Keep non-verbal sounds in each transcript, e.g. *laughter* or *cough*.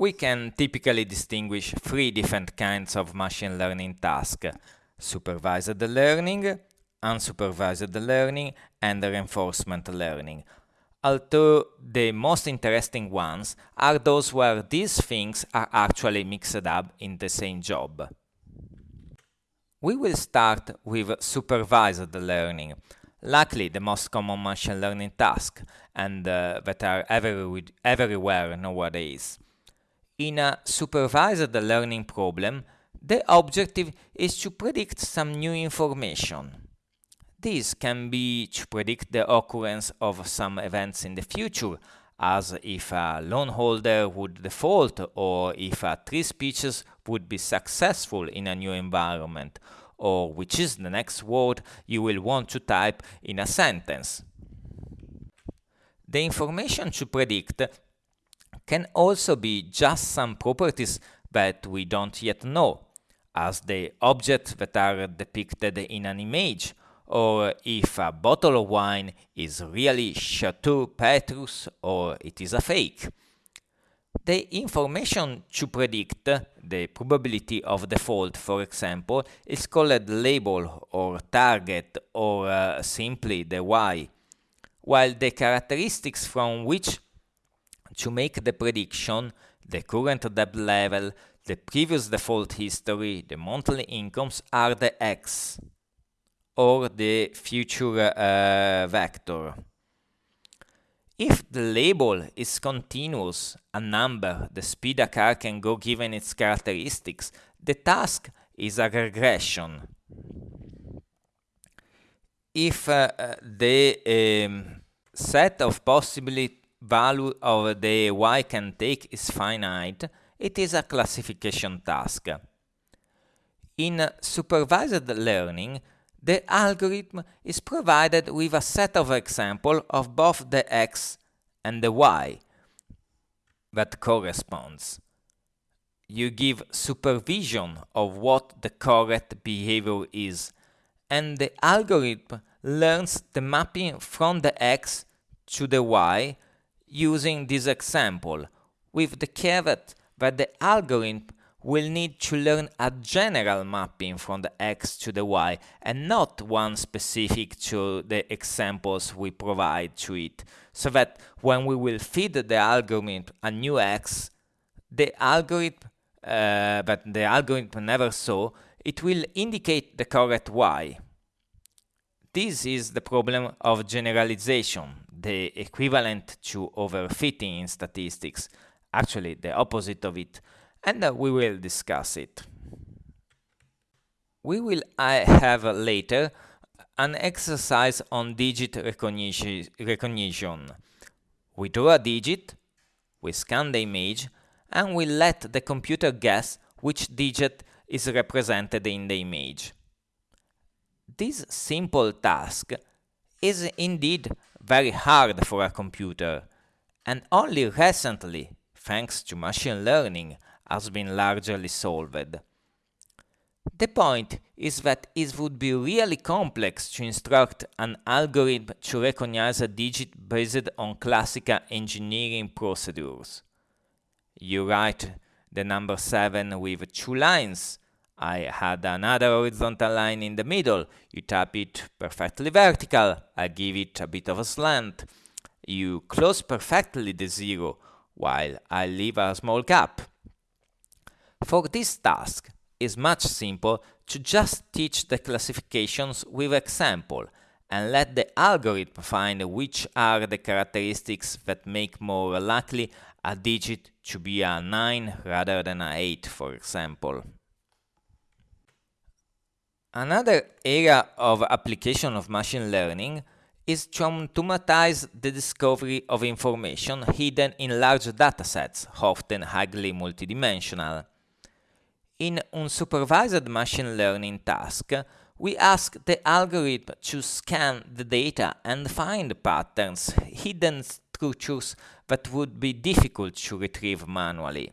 We can typically distinguish three different kinds of machine learning tasks supervised learning, unsupervised learning, and reinforcement learning. Although the most interesting ones are those where these things are actually mixed up in the same job. We will start with supervised learning, likely the most common machine learning task and uh, that are every, everywhere nowadays. In a supervised learning problem, the objective is to predict some new information. This can be to predict the occurrence of some events in the future, as if a loan holder would default or if a tree species would be successful in a new environment, or which is the next word you will want to type in a sentence. The information to predict can also be just some properties that we don't yet know, as the objects that are depicted in an image, or if a bottle of wine is really Chateau Petrus or it is a fake. The information to predict the probability of default, for example, is called label or target or uh, simply the y, while the characteristics from which to make the prediction, the current debt level, the previous default history, the monthly incomes are the x or the future uh, vector. If the label is continuous, a number, the speed a car can go given its characteristics, the task is a regression. If uh, uh the um, set of possible value of the y can take is finite, it is a classification task. In supervised learning, the algorithm is provided with a set of examples of both the x and the y that corresponds. You give supervision of what the correct behavior is, and the algorithm learns the mapping from the x to the y using this example, with the caveat that the algorithm will need to learn a general mapping from the x to the y and not one specific to the examples we provide to it, so that when we will feed the algorithm a new x, the algorithm uh, but the algorithm never saw, it will indicate the correct y. This is the problem of generalization, the equivalent to overfitting in statistics, actually the opposite of it, and uh, we will discuss it. We will uh, have later an exercise on digit recognition. We draw a digit, we scan the image, and we let the computer guess which digit is represented in the image. This simple task is indeed very hard for a computer, and only recently, thanks to machine learning, has been largely solved. The point is that it would be really complex to instruct an algorithm to recognize a digit based on classical engineering procedures. You write the number 7 with two lines. I had another horizontal line in the middle. You tap it perfectly vertical. I give it a bit of a slant. You close perfectly the zero, while I leave a small gap. For this task, it's much simpler to just teach the classifications with example and let the algorithm find which are the characteristics that make more likely a digit to be a 9 rather than a 8, for example. Another area of application of machine learning is to automatize the discovery of information hidden in large datasets, often highly multidimensional. In unsupervised machine learning task, we ask the algorithm to scan the data and find patterns, hidden structures that would be difficult to retrieve manually.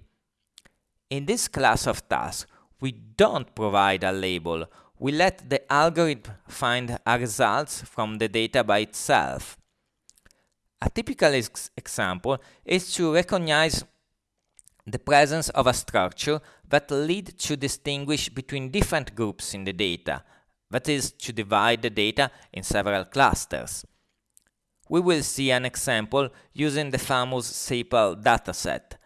In this class of tasks, we don't provide a label, we let the algorithm find results from the data by itself. A typical ex example is to recognize the presence of a structure that lead to distinguish between different groups in the data, that is, to divide the data in several clusters. We will see an example using the famous sepal dataset,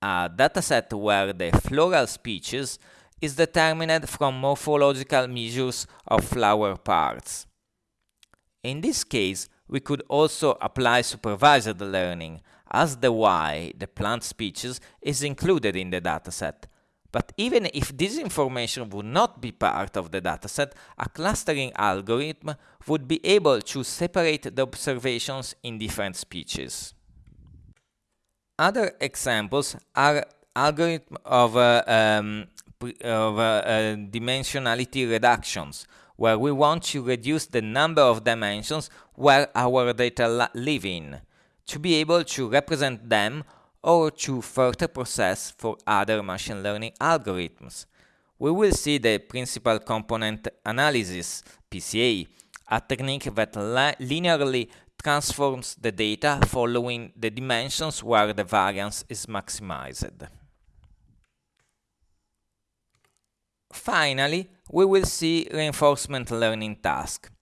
a dataset where the floral species is determined from morphological measures of flower parts. In this case, we could also apply supervised learning, as the Y, the plant species, is included in the dataset. But even if this information would not be part of the dataset, a clustering algorithm would be able to separate the observations in different species. Other examples are algorithm of, uh, um, of uh, uh, dimensionality reductions, where we want to reduce the number of dimensions where our data live in, to be able to represent them or to further process for other machine learning algorithms. We will see the principal component analysis, PCA, a technique that linearly transforms the data following the dimensions where the variance is maximized. Finally, we will see reinforcement learning task.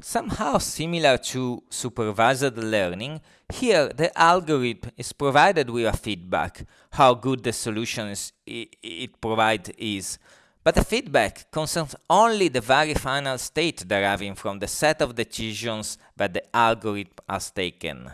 Somehow similar to supervised learning, here the algorithm is provided with a feedback, how good the solutions it provides is, but the feedback concerns only the very final state deriving from the set of decisions that the algorithm has taken.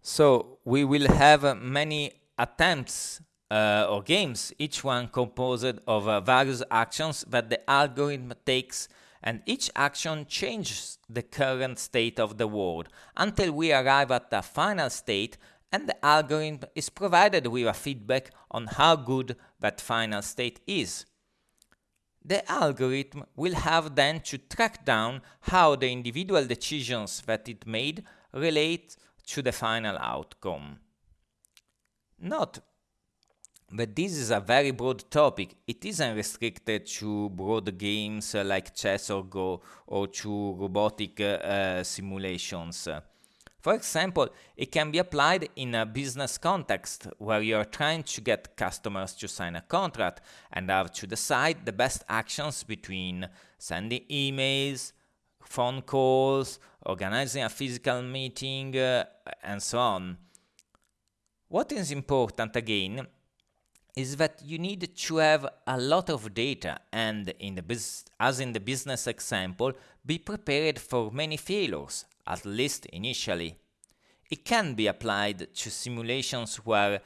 So we will have many attempts uh, or games, each one composed of uh, various actions that the algorithm takes and each action changes the current state of the world until we arrive at the final state and the algorithm is provided with a feedback on how good that final state is. The algorithm will have then to track down how the individual decisions that it made relate to the final outcome. Note that this is a very broad topic. It isn't restricted to broad games like chess or Go or to robotic uh, simulations. For example, it can be applied in a business context where you are trying to get customers to sign a contract and have to decide the best actions between sending emails, phone calls, organizing a physical meeting, uh, and so on. What is important again is that you need to have a lot of data and in the as in the business example be prepared for many failures at least initially. It can be applied to simulations where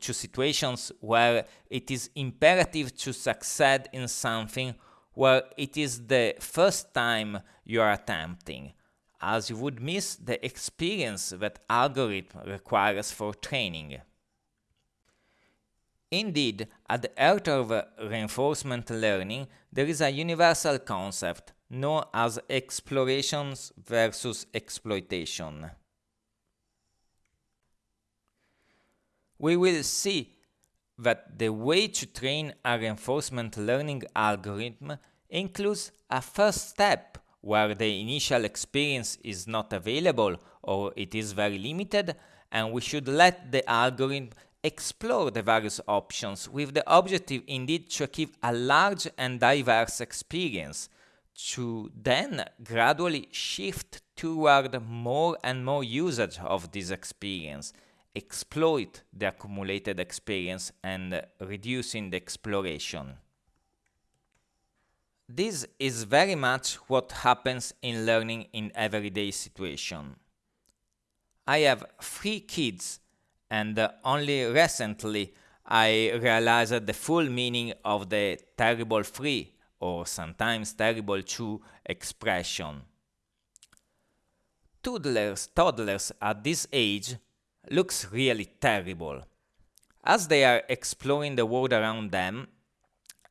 to situations where it is imperative to succeed in something where it is the first time you are attempting, as you would miss the experience that algorithm requires for training. Indeed, at the heart of reinforcement learning, there is a universal concept known as explorations versus exploitation. We will see that the way to train a reinforcement learning algorithm includes a first step where the initial experience is not available or it is very limited and we should let the algorithm explore the various options with the objective indeed to achieve a large and diverse experience to then gradually shift toward more and more usage of this experience, exploit the accumulated experience and reducing the exploration. This is very much what happens in learning in everyday situation. I have three kids and only recently I realized the full meaning of the terrible three or sometimes terrible two expression. Toddlers, toddlers at this age looks really terrible, as they are exploring the world around them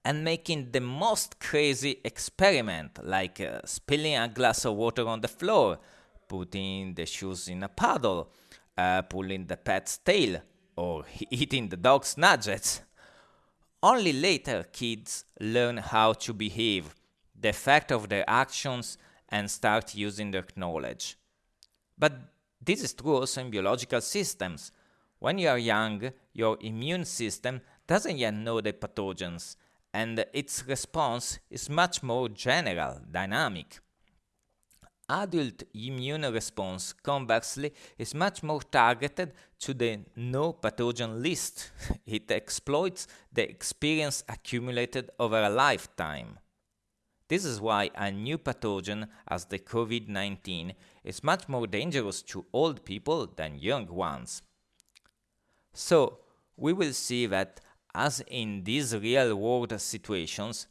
and making the most crazy experiment like uh, spilling a glass of water on the floor, putting the shoes in a puddle, uh, pulling the pet's tail, or *laughs* eating the dog's nuggets. Only later kids learn how to behave, the effect of their actions, and start using their knowledge. But this is true also in biological systems. When you are young, your immune system doesn't yet know the pathogens, and its response is much more general, dynamic. Adult immune response, conversely, is much more targeted to the no pathogen list. *laughs* it exploits the experience accumulated over a lifetime. This is why a new pathogen, as the COVID 19, is much more dangerous to old people than young ones. So, we will see that, as in these real world situations,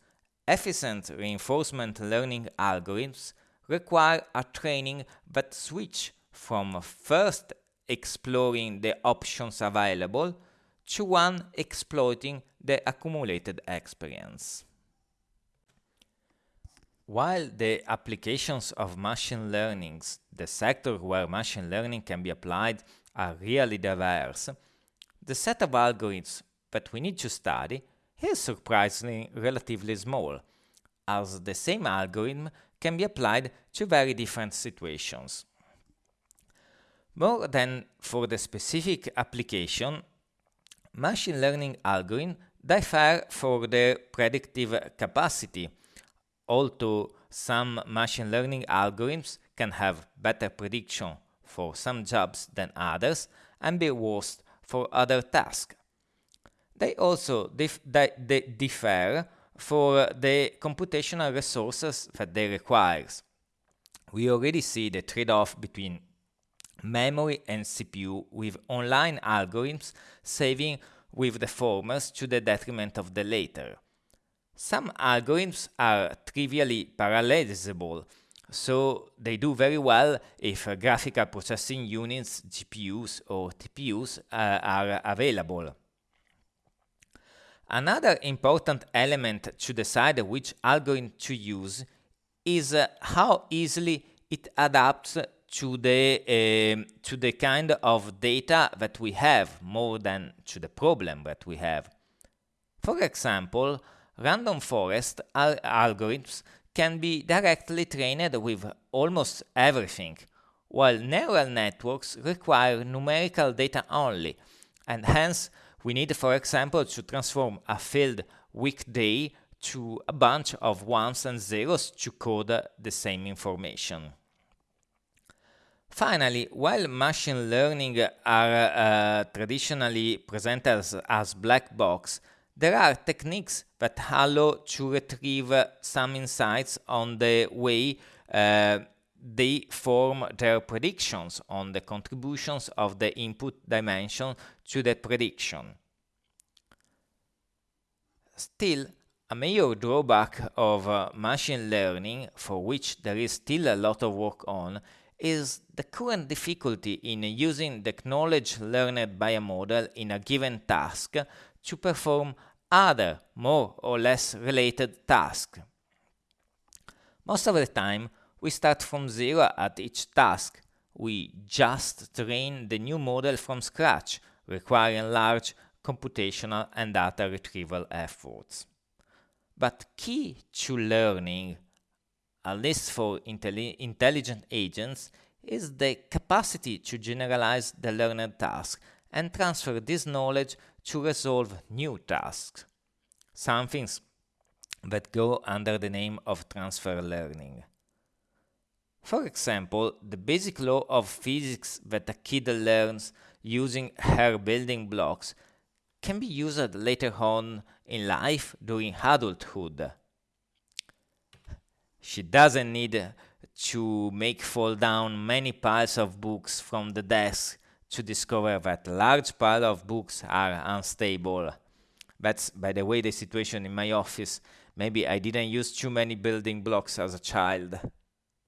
efficient reinforcement learning algorithms require a training that switch from first exploring the options available to one exploiting the accumulated experience. While the applications of machine learning, the sector where machine learning can be applied, are really diverse, the set of algorithms that we need to study is surprisingly relatively small, as the same algorithm can be applied to very different situations. More than for the specific application, machine learning algorithms differ for their predictive capacity, although some machine learning algorithms can have better prediction for some jobs than others and be worse for other tasks. They also dif they differ for the computational resources that they require. We already see the trade-off between memory and CPU with online algorithms saving with the former to the detriment of the latter. Some algorithms are trivially parallelizable, so they do very well if graphical processing units, GPUs or TPUs uh, are available. Another important element to decide which algorithm to use is uh, how easily it adapts to the uh, to the kind of data that we have more than to the problem that we have. For example, random forest al algorithms can be directly trained with almost everything, while neural networks require numerical data only, and hence we need, for example, to transform a field weekday to a bunch of ones and zeros to code the same information. Finally, while machine learning are uh, traditionally presented as, as, black box, there are techniques that allow to retrieve some insights on the way uh, they form their predictions on the contributions of the input dimension to the prediction. Still, a major drawback of uh, machine learning, for which there is still a lot of work on, is the current difficulty in using the knowledge learned by a model in a given task to perform other, more or less related tasks. Most of the time, we start from zero at each task. We just train the new model from scratch, requiring large computational and data retrieval efforts. But key to learning, at least for intelli intelligent agents, is the capacity to generalize the learned task and transfer this knowledge to resolve new tasks. Some things that go under the name of transfer learning. For example, the basic law of physics that a kid learns using her building blocks can be used later on in life during adulthood. She doesn't need to make fall down many piles of books from the desk to discover that large pile of books are unstable. That's, by the way, the situation in my office. Maybe I didn't use too many building blocks as a child.